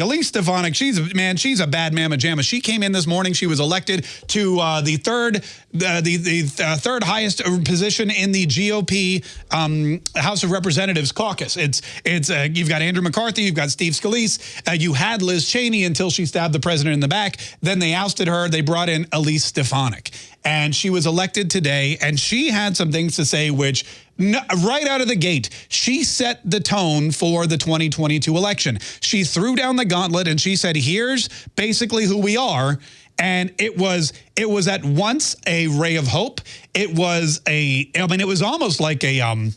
Elise Stefanik, she's a man, she's a bad mamma jamma. She came in this morning. She was elected to uh, the third, uh, the the uh, third highest position in the GOP um, House of Representatives caucus. It's it's uh, you've got Andrew McCarthy, you've got Steve Scalise. Uh, you had Liz Cheney until she stabbed the president in the back. Then they ousted her. They brought in Elise Stefanik, and she was elected today. And she had some things to say, which no, right out of the gate, she set the tone for the 2022 election. She threw down the gauntlet and she said, here's basically who we are. And it was it was at once a ray of hope. It was a, I mean, it was almost like a, um,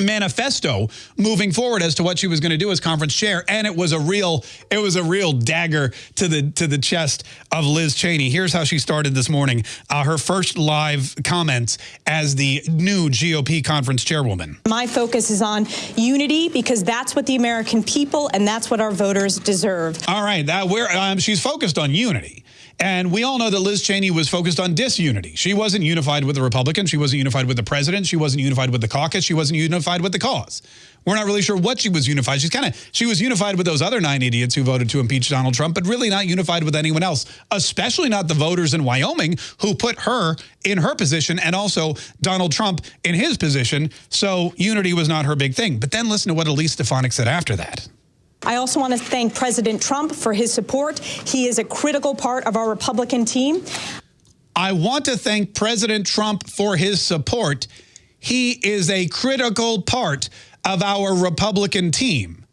manifesto moving forward as to what she was going to do as conference chair and it was a real it was a real dagger to the to the chest of Liz Cheney here's how she started this morning uh, her first live comments as the new GOP conference chairwoman my focus is on unity because that's what the American people and that's what our voters deserve all right that where um, she's focused on unity and we all know that Liz Cheney was focused on disunity. She wasn't unified with the Republicans. She wasn't unified with the president. She wasn't unified with the caucus. She wasn't unified with the cause. We're not really sure what she was unified. She's kind of, she was unified with those other nine idiots who voted to impeach Donald Trump, but really not unified with anyone else, especially not the voters in Wyoming who put her in her position and also Donald Trump in his position. So unity was not her big thing. But then listen to what Elise Stefanik said after that. I also want to thank President Trump for his support. He is a critical part of our Republican team. I want to thank President Trump for his support. He is a critical part of our Republican team.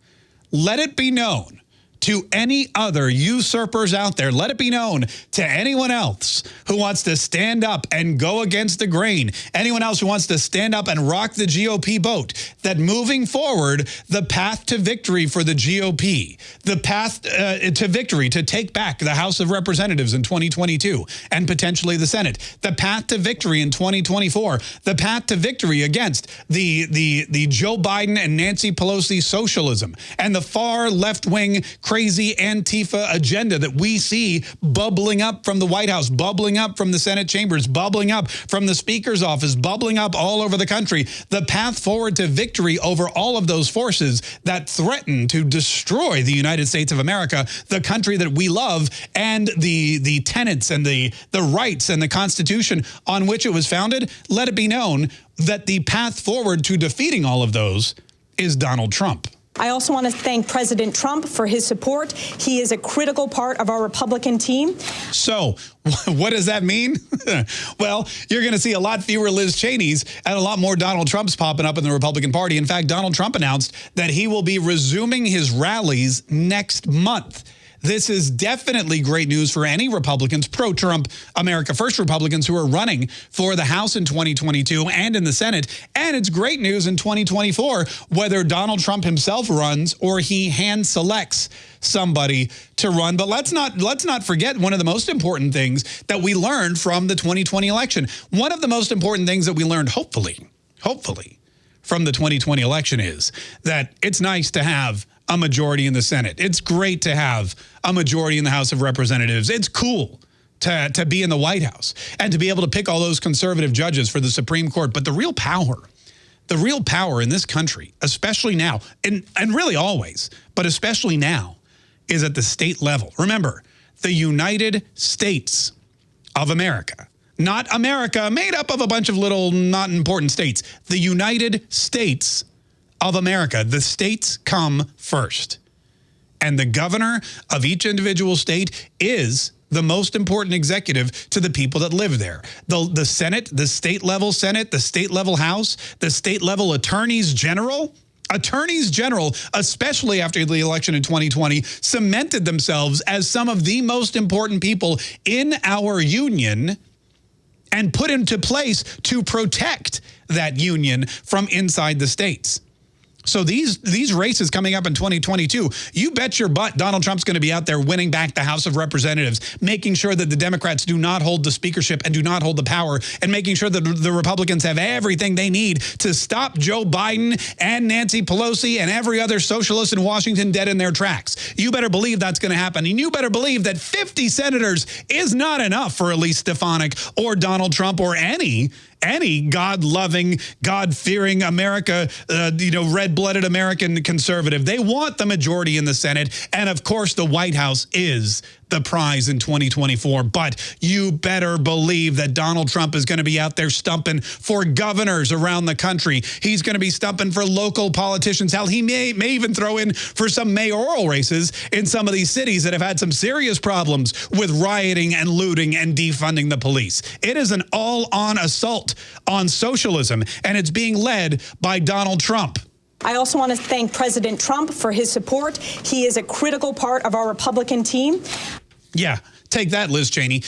Let it be known to any other usurpers out there. Let it be known to anyone else who wants to stand up and go against the grain, anyone else who wants to stand up and rock the GOP boat, that moving forward, the path to victory for the GOP, the path uh, to victory to take back the House of Representatives in 2022 and potentially the Senate, the path to victory in 2024, the path to victory against the, the, the Joe Biden and Nancy Pelosi socialism and the far left-wing crazy Antifa agenda that we see bubbling up from the White House, bubbling up from the Senate chambers, bubbling up from the Speaker's office, bubbling up all over the country. The path forward to victory over all of those forces that threaten to destroy the United States of America, the country that we love, and the, the tenets and the, the rights and the Constitution on which it was founded, let it be known that the path forward to defeating all of those is Donald Trump. I also want to thank President Trump for his support. He is a critical part of our Republican team. So what does that mean? well, you're going to see a lot fewer Liz Cheneys and a lot more Donald Trumps popping up in the Republican Party. In fact, Donald Trump announced that he will be resuming his rallies next month. This is definitely great news for any Republicans, pro-Trump America First Republicans who are running for the House in 2022 and in the Senate. And it's great news in 2024, whether Donald Trump himself runs or he hand selects somebody to run. But let's not let's not forget one of the most important things that we learned from the 2020 election. One of the most important things that we learned, hopefully, hopefully, from the 2020 election is that it's nice to have a majority in the Senate. It's great to have a majority in the House of Representatives. It's cool to, to be in the White House and to be able to pick all those conservative judges for the Supreme Court. But the real power, the real power in this country, especially now, and, and really always, but especially now, is at the state level. Remember, the United States of America, not America made up of a bunch of little not important states, the United States of America. The states come first. And the governor of each individual state is the most important executive to the people that live there. The, the Senate, the state level Senate, the state level House, the state level attorneys general, attorneys general, especially after the election in 2020, cemented themselves as some of the most important people in our union and put into place to protect that union from inside the states. So these these races coming up in 2022, you bet your butt Donald Trump's going to be out there winning back the House of Representatives, making sure that the Democrats do not hold the speakership and do not hold the power, and making sure that the Republicans have everything they need to stop Joe Biden and Nancy Pelosi and every other socialist in Washington dead in their tracks. You better believe that's going to happen. And you better believe that 50 senators is not enough for Elise Stefanik or Donald Trump or any any God-loving, God-fearing America, uh, you know, red-blooded American conservative. They want the majority in the Senate. And of course, the White House is the prize in 2024. But you better believe that Donald Trump is going to be out there stumping for governors around the country. He's going to be stumping for local politicians. Hell, he may, may even throw in for some mayoral races in some of these cities that have had some serious problems with rioting and looting and defunding the police. It is an all-on assault on socialism, and it's being led by Donald Trump. I also want to thank President Trump for his support. He is a critical part of our Republican team. Yeah, take that, Liz Cheney.